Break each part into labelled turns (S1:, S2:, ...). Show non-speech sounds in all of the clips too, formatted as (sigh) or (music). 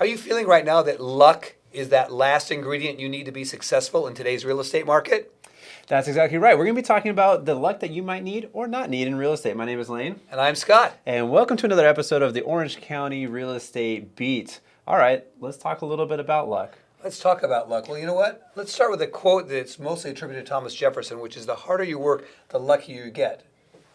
S1: Are you feeling right now that luck is that last ingredient you need to be successful in today's real estate market?
S2: That's exactly right. We're going to be talking about the luck that you might need or not need in real estate. My name is Lane.
S1: And I'm Scott.
S2: And welcome to another episode of the Orange County Real Estate Beat. All right, let's talk a little bit about luck.
S1: Let's talk about luck. Well, you know what? Let's start with a quote that's mostly attributed to Thomas Jefferson, which is the harder you work, the luckier you get.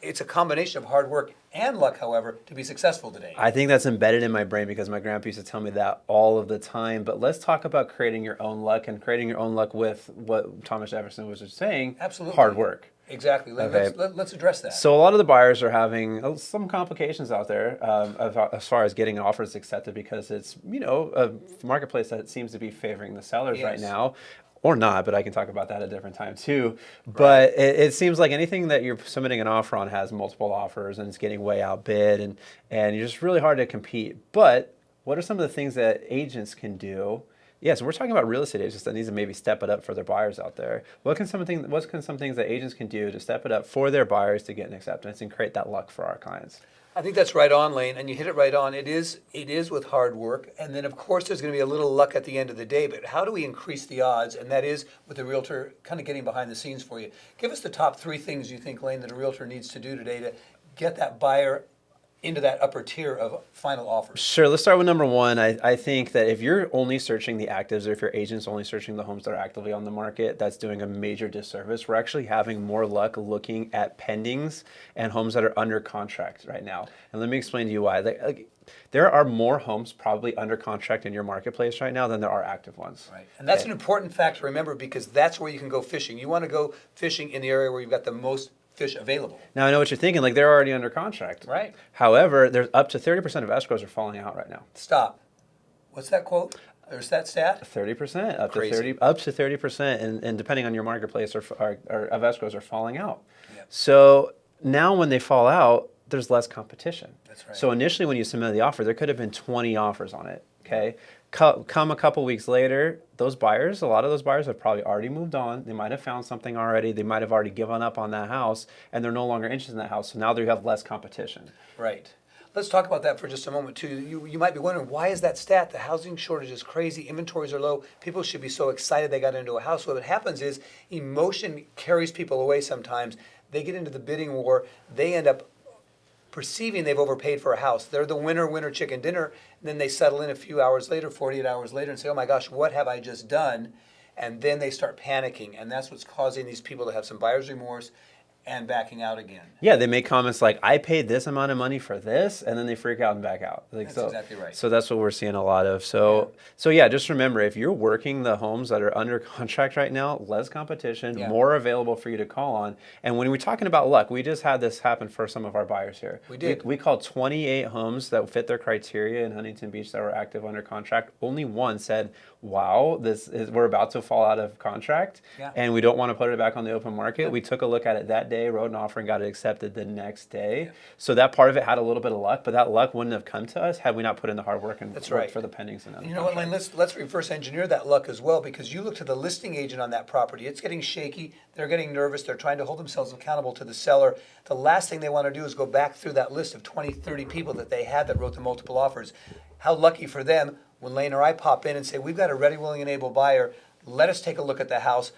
S1: It's a combination of hard work and luck, however, to be successful today.
S2: I think that's embedded in my brain because my grandpa used to tell me that all of the time. But let's talk about creating your own luck and creating your own luck with what Thomas Jefferson was just saying.
S1: Absolutely.
S2: Hard work.
S1: Exactly. Let,
S2: Okay.
S1: us let, us address that.
S2: So a lot of the buyers are having uh, some complications out there um, as far as getting offers accepted because it's you know a marketplace that seems to be favoring the sellers right now. Or not, but I can talk about that at a different time too. But it, it seems like anything that you're submitting an offer on has multiple offers and it's getting way outbid and, and you're just really hard to compete. But what are some of the things that agents can do yeah, so we're talking about real estate agents that need to maybe step it up for their buyers out there. What can some things, what can some things that agents can do to step it up for their buyers to get an acceptance and create that luck for our clients?
S1: I think that's right on, Lane, and you hit it right on. It is it is with hard work, and then of course there's going to be a little luck at the end of the day. But how do we increase the odds? And that is with the realtor kind of getting behind the scenes for you. Give us the top three things you think, Lane, that a realtor needs to do today to get that buyer into that upper tier of final offers.
S2: Sure, let's start with number one. I, I think that if you're only searching the actives or if your agent's only searching the homes that are actively on the market, that's doing a major disservice. We're actually having more luck looking at pendings and homes that are under contract right now. And let me explain to you why. Like, there are more homes probably under contract in your marketplace right now than there are active ones.
S1: Right. And that's
S2: Okay.
S1: an important fact to remember because that's where you can go fishing. You want to go fishing in the area where you've got the most fish available.
S2: Now I know what you're thinking. Like they're already under contract.
S1: Right.
S2: However, there's up to 30% of escrows are falling out right now.
S1: Stop. What's that quote? There's that stat?
S2: 30% up
S1: Crazy.
S2: to 30 up to 30% and, and depending on your marketplace are, are, are of escrows are falling out.
S1: Yep.
S2: So now when they fall out, there's less competition.
S1: That's right.
S2: So initially when you submitted the offer, there could have been 20 offers on it. Okay. Co- come a couple weeks later, those buyers, a lot of those buyers have probably already moved on. They might have found something already. They might have already given up on that house and they're no longer interested in that house. So now they have less competition.
S1: Right. Let's talk about that for just a moment too. You, you might be wondering why is that stat? The housing shortage is crazy. Inventories are low. People should be so excited they got into a house. What happens is emotion carries people away sometimes. They get into the bidding war. They end up perceiving they've overpaid for a house. They're the winner, winner, chicken dinner. And then they settle in a few hours later, 48 hours later, and say, oh my gosh, what have I just done? And then they start panicking. And that's what's causing these people to have some buyer's remorse and backing out again.
S2: Yeah, they make comments like, "I paid this amount of money for this," and then they freak out and back out. Like,
S1: That's
S2: so,
S1: exactly right.
S2: So that's what we're seeing a lot of. So, so yeah, just remember if you're working the homes that are under (laughs) contract right now, less competition,
S1: Yeah.
S2: more available for you to call on. And when we're talking about luck, we just had this happen for some of our buyers here.
S1: We did.
S2: We, called 28 homes that fit their criteria in Huntington Beach that were active under contract. Only one said, "Wow, this is we're about to fall out of contract,
S1: Yeah.
S2: and we don't want to put it back on the open market." We took a look at it that day, wrote an offer, and got it accepted the next day. So that part of it had a little bit of luck, but that luck wouldn't have come to us had we not put in the hard work and
S1: That's
S2: worked
S1: right.
S2: for the pendings and
S1: You know what, Lane? Let's let's reverse engineer that luck as well because you look to the listing agent on that property. It's getting shaky. They're getting nervous. They're trying to hold themselves accountable to the seller. The last thing they want to do is go back through that list of 20, 30 people that they had that wrote the multiple offers. How lucky for them when Lane or I pop in and say, "We've got a ready, willing, and able buyer. Let us take a look at the house."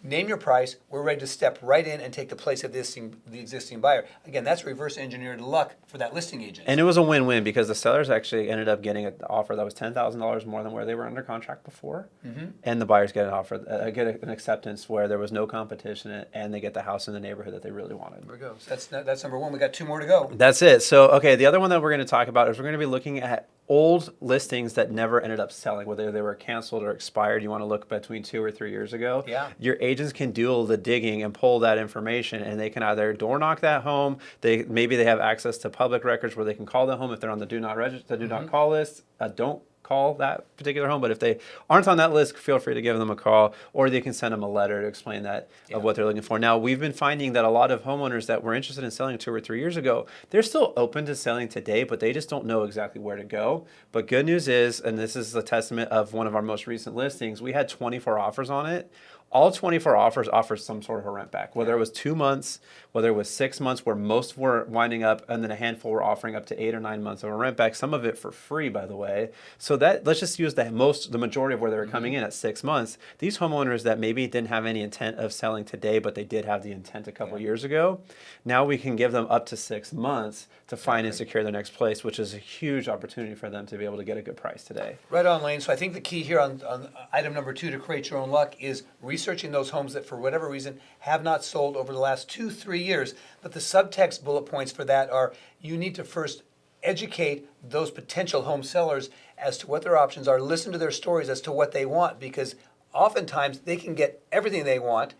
S1: Name your price. We're ready to step right in and take the place of the existing, the existing buyer. Again, that's reverse engineered luck for that listing agent.
S2: And it was a win-win because the sellers actually ended up getting an offer that was ten thousand dollars more than where they were under contract before,
S1: Mm-hmm.
S2: and the buyers get an offer, uh, get an acceptance where there was no competition, and they get the house in the neighborhood that they really wanted.
S1: there we go. So that's that's number one. We got two more to go.
S2: That's it. So, okay, the other one that we're going to talk about is we're going to be looking at old listings that never ended up selling, whether they were canceled or expired. You want to look between two or three years ago.
S1: Yeah.
S2: Your agents can do all the digging and pull that information, and they can either door knock that home. They maybe they have access to public records where they can call the home if they're on the do not register, do not call list. Uh, don't call that particular home, but if they aren't on that list, feel free to give them a call, or they can send them a letter to explain that
S1: Yeah.
S2: of what they're looking for. Now, we've been finding that a lot of homeowners that were interested in selling two or three years ago, they're still open to selling today, but they just don't know exactly where to go. But good news is, and this is a testament of one of our most recent listings, we had 24 offers on it. All 24 offers offer some sort of a rent back, whether it was two months, whether it was six months, where most were winding up, and then a handful were offering up to eight or nine months of a rent back. Some of it for free, by the way. So that let's just use the most, the majority of where they were coming mm-hmm. in at six months. These homeowners that maybe didn't have any intent of selling today, but they did have the intent a couple years ago. Now we can give them up to six months to find and secure their next place, which is a huge opportunity for them to be able to get a good price today.
S1: Right on, Lane. So I think the key here on, on item number two to create your own luck is researching those homes that for whatever reason have not sold over the last two, three years. But the subtext bullet points for that are you need to first educate those potential home sellers as to what their options are, listen to their stories as to what they want, because oftentimes they can get everything they want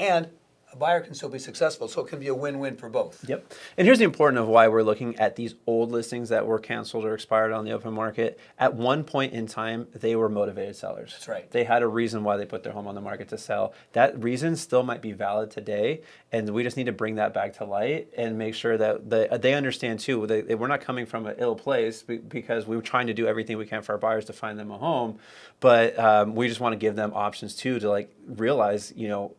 S1: and a buyer can still be successful. So it can be a win-win for both.
S2: Yep. And here's the important of why we're looking at these old listings that were canceled or expired on the open market. At one point in time, they were motivated sellers.
S1: That's right.
S2: They had a reason why they put their home on the market to sell. That reason still might be valid today, and we just need to bring that back to light and make sure that they, they understand too. They, they- we're not coming from an ill place because we were trying to do everything we can for our buyers to find them a home, but um, we just want to give them options too to like realize, you know,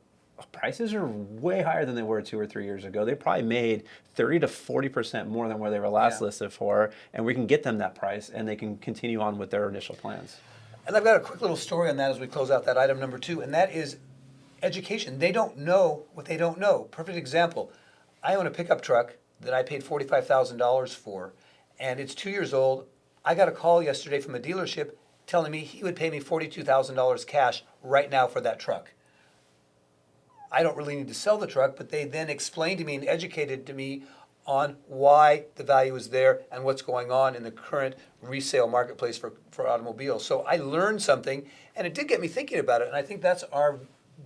S2: prices are way higher than they were two or three years ago. They probably made 30 to 40% more than where they were last
S1: Yeah.
S2: listed for, and we can get them that price and they can continue on with their initial plans.
S1: And I've got a quick little story on that as we close out that item number two, and that is education. They don't know what they don't know. Perfect example. I own a pickup truck that I paid forty-five thousand dollars for, and it's two years old. I got a call yesterday from a dealership telling me he would pay me forty-two thousand dollars cash right now for that truck. I don't really need to sell the truck, but they then explained to me and educated to me on why the value is there and what's going on in the current resale marketplace for, for automobiles. So I learned something and it did get me thinking about it. And I think that's our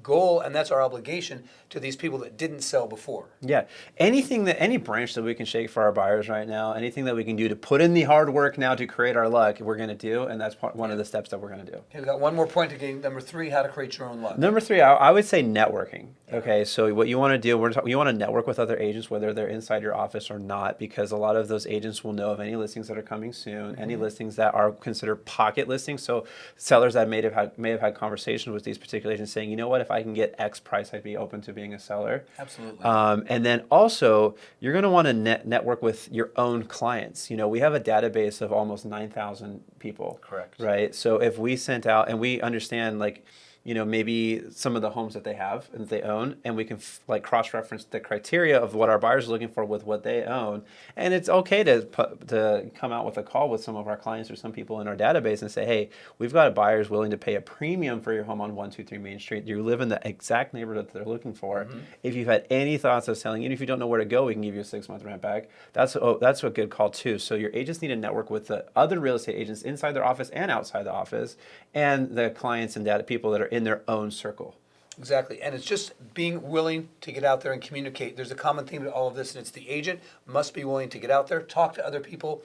S1: goal and that's our obligation to these people that didn't sell before.
S2: Yeah, anything that any branch that we can shake for our buyers right now, anything that we can do to put in the hard work now to create our luck, we're going to do, and that's part, one of the steps that we're going to do.
S1: Okay, we've got one more point to gain. Number three, how to create your own luck.
S2: Number three, I, I would say networking. Okay, so what you want to do, we're talk, you want to network with other agents, whether they're inside your office or not, because a lot of those agents will know of any listings that are coming soon, any mm-hmm. listings that are considered pocket listings. So sellers that may have had may have had conversations with these particular agents saying, you know what, if I can get X price, I'd be open to being a seller.
S1: Absolutely.
S2: Um, and then also, you're going to want to net network with your own clients. You know, we have a database of almost 9,000 people.
S1: Correct.
S2: Right. So if we sent out, and we understand, like, you know, maybe some of the homes that they have and that they own, and we can like cross-reference the criteria of what our buyers are looking for with what they own, and it's okay to put, to come out with a call with some of our clients or some people in our database and say, hey, we've got a buyers willing to pay a premium for your home on one two three Main Street. You live in the exact neighborhood that they're looking for. Mm-hmm. If you've had any thoughts of selling, even if you don't know where to go, we can give you a six-month rent back. That's oh, that's a good call too. So your agents need to network with the other real estate agents inside their office and outside the office, and the clients and data people that are in their own circle.
S1: Exactly, and it's just being willing to get out there and communicate. There's a common theme to all of this, and it's the agent must be willing to get out there, talk to other people,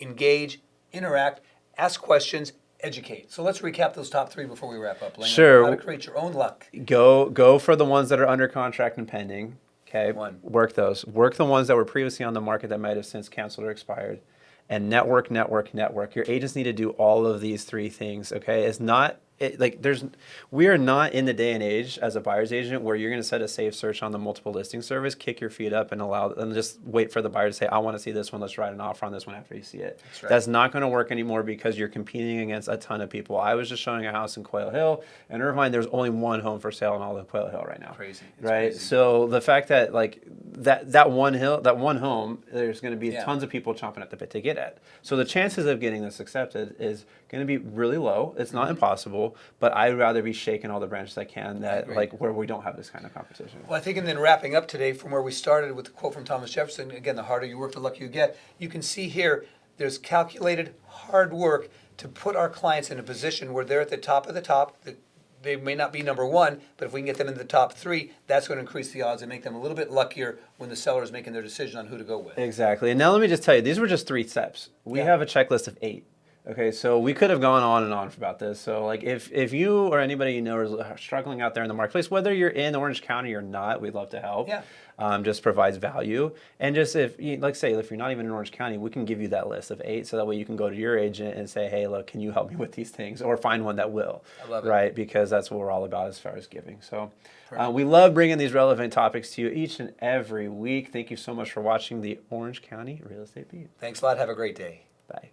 S1: engage, interact, ask questions, educate. So let's recap those top three before we wrap up. Lane.
S2: Sure.
S1: How to create your own luck.
S2: Go go for the ones that are under contract and pending. Okay.
S1: One.
S2: Work those. Work the ones that were previously on the market that might have since canceled or expired. And network, network, network. Your agents need to do all of these three things. Okay. It's not it, like there's we are not in the day and age as a buyer's agent where you're going to set a safe search on the multiple listing service, kick your feet up, and allow and just wait for the buyer to say, "I want to see this one. Let's write an offer on this one after you see it."
S1: That's right.
S2: That's not going to work anymore because you're competing against a ton of people. I was just showing a house in Quail Hill, and Irvine. There's only one home for sale in all of Quail Hill right now.
S1: Crazy. It's
S2: right?
S1: crazy.
S2: So the fact that like that that one hill, that one home, there's going to be
S1: Yeah.
S2: tons of people chomping at the bit to get at. So the chances of getting this accepted is going to be really low. It's not mm-hmm. impossible, but I'd rather be shaking all the branches I can that like where we don't have this kind of competition.
S1: Well, I think, and then wrapping up today from where we started with the quote from Thomas Jefferson again, the harder you work, the luckier you get. You can see here there's calculated hard work to put our clients in a position where they're at the top of the top. The- They may not be number one, but if we can get them in the top three, that's going to increase the odds and make them a little bit luckier when the seller is making their decision on who to go with.
S2: Exactly. And now let me just tell you, these were just three steps. We
S1: Yeah.
S2: have a checklist of eight. Okay, so we could have gone on and on about this. So, like, if if you or anybody you know is struggling out there in the marketplace, whether you're in Orange County or not, we'd love to help.
S1: Yeah.
S2: Um, just provides value, and just if, you, like, say, if you're not even in Orange County, we can give you that list of eight, so that way you can go to your agent and say, hey, look, can you help me with these things, or find one that will.
S1: I love it.
S2: Right, because that's what we're all about as far as giving. So, uh, we love bringing these relevant topics to you each and every week. Thank you so much for watching the Orange County Real Estate Beat.
S1: Thanks a lot. Have a great day.
S2: Bye.